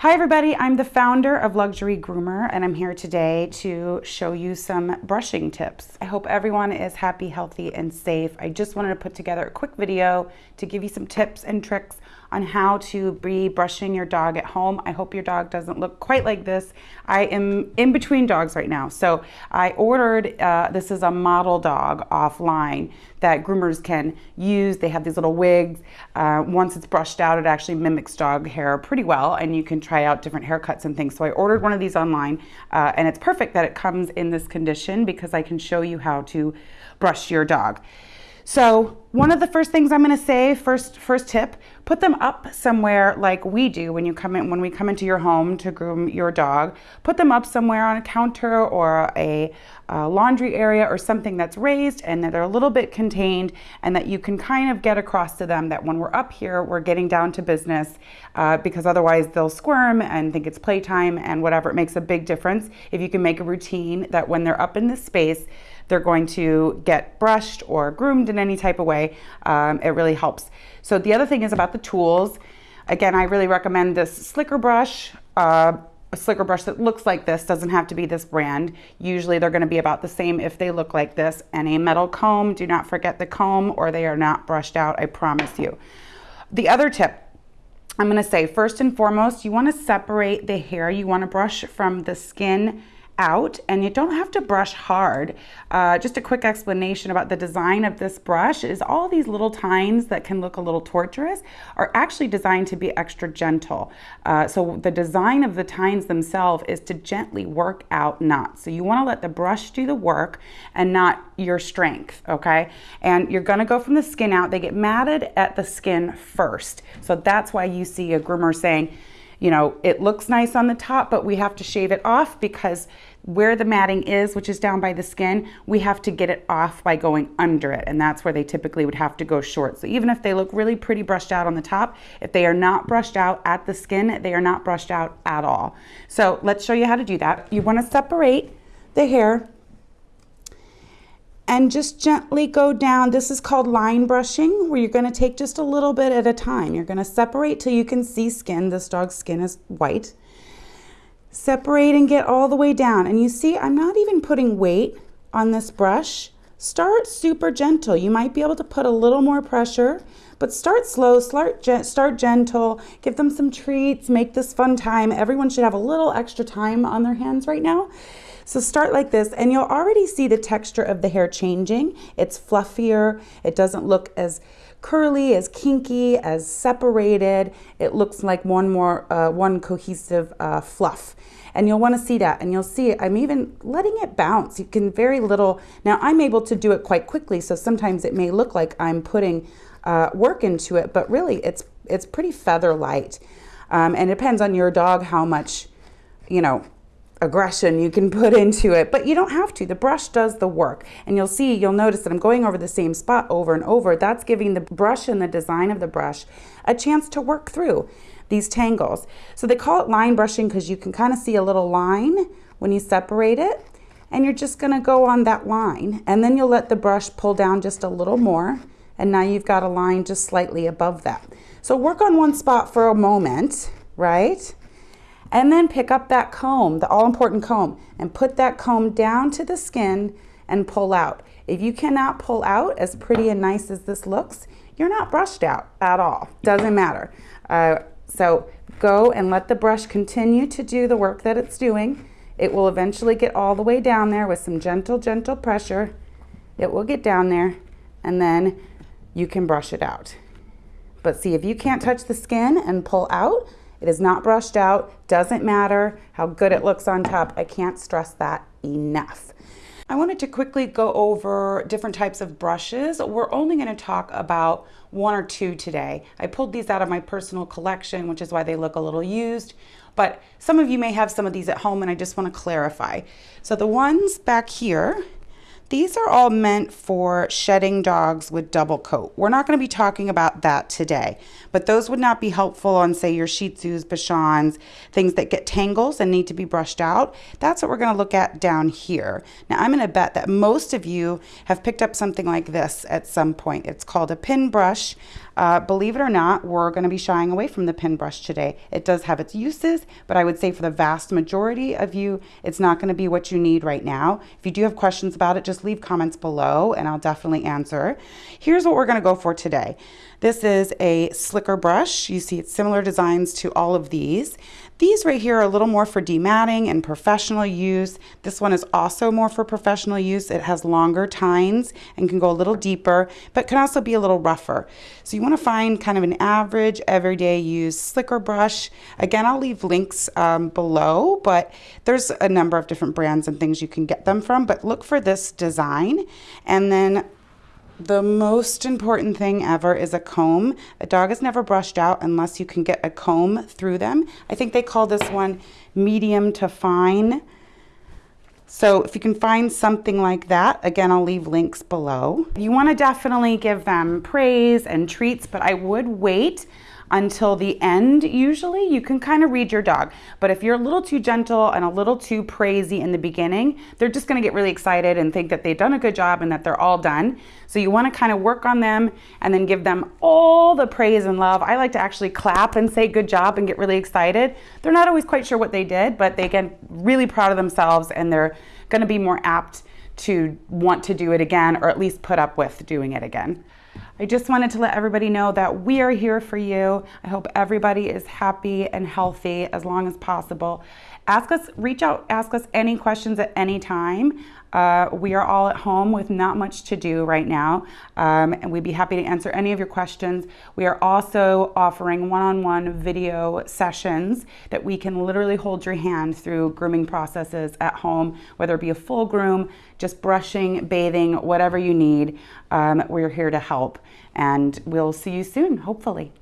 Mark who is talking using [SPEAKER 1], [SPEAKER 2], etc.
[SPEAKER 1] Hi everybody, I'm the founder of Luxury Groomer and I'm here today to show you some brushing tips. I hope everyone is happy, healthy, and safe. I just wanted to put together a quick video to give you some tips and tricks on how to be brushing your dog at home. I hope your dog doesn't look quite like this. I am in between dogs right now. So I ordered, uh, this is a model dog offline that groomers can use. They have these little wigs. Uh, once it's brushed out, it actually mimics dog hair pretty well and you can try out different haircuts and things. So I ordered one of these online uh, and it's perfect that it comes in this condition because I can show you how to brush your dog. So one of the first things I'm going to say, first first tip, put them up somewhere like we do when you come in when we come into your home to groom your dog. Put them up somewhere on a counter or a, a laundry area or something that's raised and that they're a little bit contained and that you can kind of get across to them that when we're up here, we're getting down to business uh, because otherwise they'll squirm and think it's playtime and whatever. It makes a big difference if you can make a routine that when they're up in this space, they're going to get brushed or groomed in any type of way. Um, it really helps. So the other thing is about the tools. Again, I really recommend this slicker brush. Uh, a slicker brush that looks like this doesn't have to be this brand. Usually they're going to be about the same if they look like this. And a metal comb, do not forget the comb or they are not brushed out, I promise you. The other tip I'm going to say first and foremost, you want to separate the hair you want to brush from the skin out and you don't have to brush hard. Uh, just a quick explanation about the design of this brush is all these little tines that can look a little torturous are actually designed to be extra gentle. Uh, so the design of the tines themselves is to gently work out knots. So you wanna let the brush do the work and not your strength, okay? And you're gonna go from the skin out. They get matted at the skin first. So that's why you see a groomer saying, you know, it looks nice on the top, but we have to shave it off because where the matting is, which is down by the skin, we have to get it off by going under it. And that's where they typically would have to go short. So even if they look really pretty brushed out on the top, if they are not brushed out at the skin, they are not brushed out at all. So let's show you how to do that. You wanna separate the hair and just gently go down. This is called line brushing, where you're gonna take just a little bit at a time. You're gonna separate till you can see skin. This dog's skin is white. Separate and get all the way down. And you see, I'm not even putting weight on this brush. Start super gentle. You might be able to put a little more pressure, but start slow, start, start gentle, give them some treats, make this fun time. Everyone should have a little extra time on their hands right now. So start like this and you'll already see the texture of the hair changing. It's fluffier. It doesn't look as curly, as kinky, as separated. It looks like one more, uh, one cohesive uh, fluff. And you'll want to see that and you'll see. I'm even letting it bounce. You can very little, now I'm able to do it quite quickly. So sometimes it may look like I'm putting uh, work into it, but really it's, it's pretty feather light. Um, and it depends on your dog how much, you know, aggression you can put into it, but you don't have to. The brush does the work. And you'll see, you'll notice that I'm going over the same spot over and over. That's giving the brush and the design of the brush a chance to work through these tangles. So they call it line brushing because you can kind of see a little line when you separate it. And you're just gonna go on that line. And then you'll let the brush pull down just a little more. And now you've got a line just slightly above that. So work on one spot for a moment, right? And then pick up that comb, the all-important comb, and put that comb down to the skin and pull out. If you cannot pull out, as pretty and nice as this looks, you're not brushed out at all. Doesn't matter. Uh, so go and let the brush continue to do the work that it's doing. It will eventually get all the way down there with some gentle, gentle pressure. It will get down there and then you can brush it out. But see, if you can't touch the skin and pull out, it is not brushed out, doesn't matter how good it looks on top. I can't stress that enough. I wanted to quickly go over different types of brushes. We're only going to talk about one or two today. I pulled these out of my personal collection, which is why they look a little used. But some of you may have some of these at home and I just want to clarify. So the ones back here, These are all meant for shedding dogs with double coat. We're not going to be talking about that today, but those would not be helpful on, say, your Shih Tzus, Bichons, things that get tangles and need to be brushed out. That's what we're going to look at down here. Now, I'm going to bet that most of you have picked up something like this at some point. It's called a pin brush. Uh, believe it or not, we're going to be shying away from the pin brush today. It does have its uses, but I would say for the vast majority of you, it's not going to be what you need right now. If you do have questions about it, just leave comments below and I'll definitely answer. Here's what we're going to go for today. This is a slicker brush. You see it's similar designs to all of these. These right here are a little more for dematting and professional use. This one is also more for professional use. It has longer tines and can go a little deeper, but can also be a little rougher. So you want to find kind of an average, everyday use slicker brush. Again, I'll leave links um, below, but there's a number of different brands and things you can get them from, but look for this design. And then the most important thing ever is a comb. A dog is never brushed out unless you can get a comb through them. I think they call this one medium to fine. So if you can find something like that, again, I'll leave links below. You wanna definitely give them praise and treats, but I would wait until the end usually you can kind of read your dog. But if you're a little too gentle and a little too praisey in the beginning they're just going to get really excited and think that they've done a good job and that they're all done. So you want to kind of work on them and then give them all the praise and love. I like to actually clap and say good job and get really excited. They're not always quite sure what they did but they get really proud of themselves and they're going to be more apt to want to do it again or at least put up with doing it again I just wanted to let everybody know that we are here for you. I hope everybody is happy and healthy as long as possible. Ask us, reach out, ask us any questions at any time. Uh, we are all at home with not much to do right now, um, and we'd be happy to answer any of your questions. We are also offering one on one video sessions that we can literally hold your hand through grooming processes at home, whether it be a full groom, just brushing, bathing, whatever you need. Um, we're here to help, and we'll see you soon, hopefully.